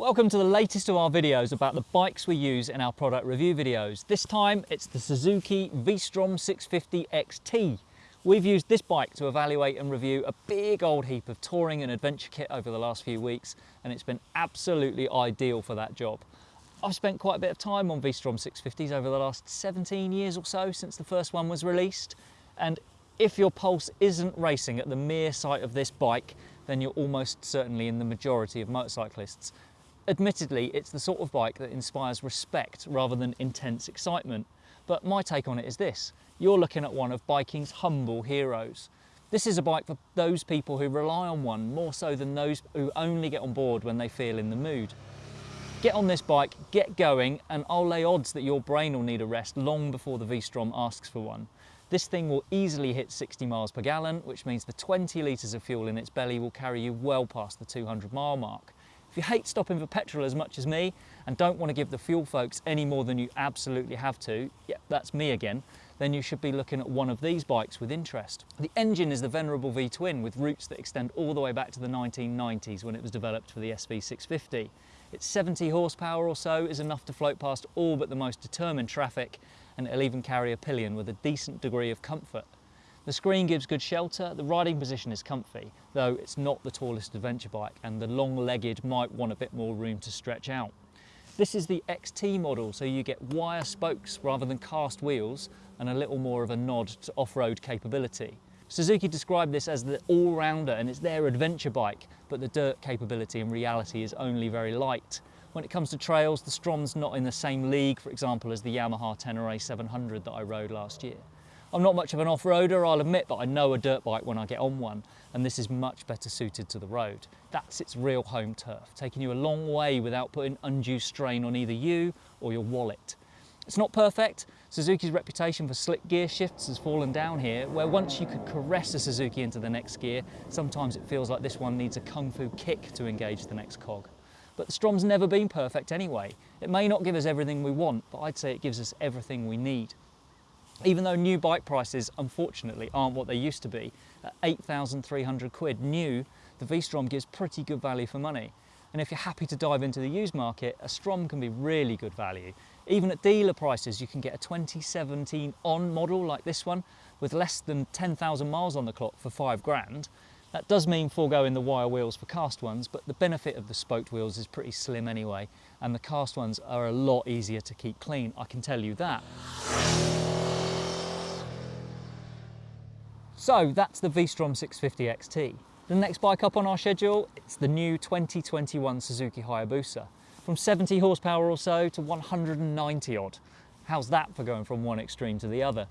Welcome to the latest of our videos about the bikes we use in our product review videos. This time it's the Suzuki V-Strom 650 XT. We've used this bike to evaluate and review a big old heap of touring and adventure kit over the last few weeks and it's been absolutely ideal for that job. I've spent quite a bit of time on V-Strom 650s over the last 17 years or so since the first one was released and if your pulse isn't racing at the mere sight of this bike then you're almost certainly in the majority of motorcyclists. Admittedly, it's the sort of bike that inspires respect rather than intense excitement. But my take on it is this. You're looking at one of biking's humble heroes. This is a bike for those people who rely on one more so than those who only get on board when they feel in the mood. Get on this bike, get going, and I'll lay odds that your brain will need a rest long before the V-Strom asks for one. This thing will easily hit 60 miles per gallon, which means the 20 litres of fuel in its belly will carry you well past the 200 mile mark. If you hate stopping for petrol as much as me and don't want to give the fuel folks any more than you absolutely have to, yeah, that's me again, then you should be looking at one of these bikes with interest. The engine is the venerable V-twin with roots that extend all the way back to the 1990s when it was developed for the SV650. Its 70 horsepower or so is enough to float past all but the most determined traffic and it'll even carry a pillion with a decent degree of comfort. The screen gives good shelter, the riding position is comfy, though it's not the tallest adventure bike and the long-legged might want a bit more room to stretch out. This is the XT model, so you get wire spokes rather than cast wheels and a little more of a nod to off-road capability. Suzuki described this as the all-rounder and it's their adventure bike, but the dirt capability in reality is only very light. When it comes to trails, the Strom's not in the same league, for example, as the Yamaha Tenere 700 that I rode last year. I'm not much of an off-roader, I'll admit, but I know a dirt bike when I get on one, and this is much better suited to the road. That's its real home turf, taking you a long way without putting undue strain on either you or your wallet. It's not perfect. Suzuki's reputation for slick gear shifts has fallen down here, where once you could caress a Suzuki into the next gear, sometimes it feels like this one needs a kung fu kick to engage the next cog. But the Strom's never been perfect anyway. It may not give us everything we want, but I'd say it gives us everything we need. Even though new bike prices, unfortunately, aren't what they used to be, at 8,300 quid new, the V-Strom gives pretty good value for money. And if you're happy to dive into the used market, a Strom can be really good value. Even at dealer prices, you can get a 2017 on model like this one with less than 10,000 miles on the clock for five grand. That does mean foregoing the wire wheels for cast ones, but the benefit of the spoked wheels is pretty slim anyway, and the cast ones are a lot easier to keep clean, I can tell you that. So that's the V-Strom 650 XT. The next bike up on our schedule, it's the new 2021 Suzuki Hayabusa. From 70 horsepower or so to 190 odd. How's that for going from one extreme to the other?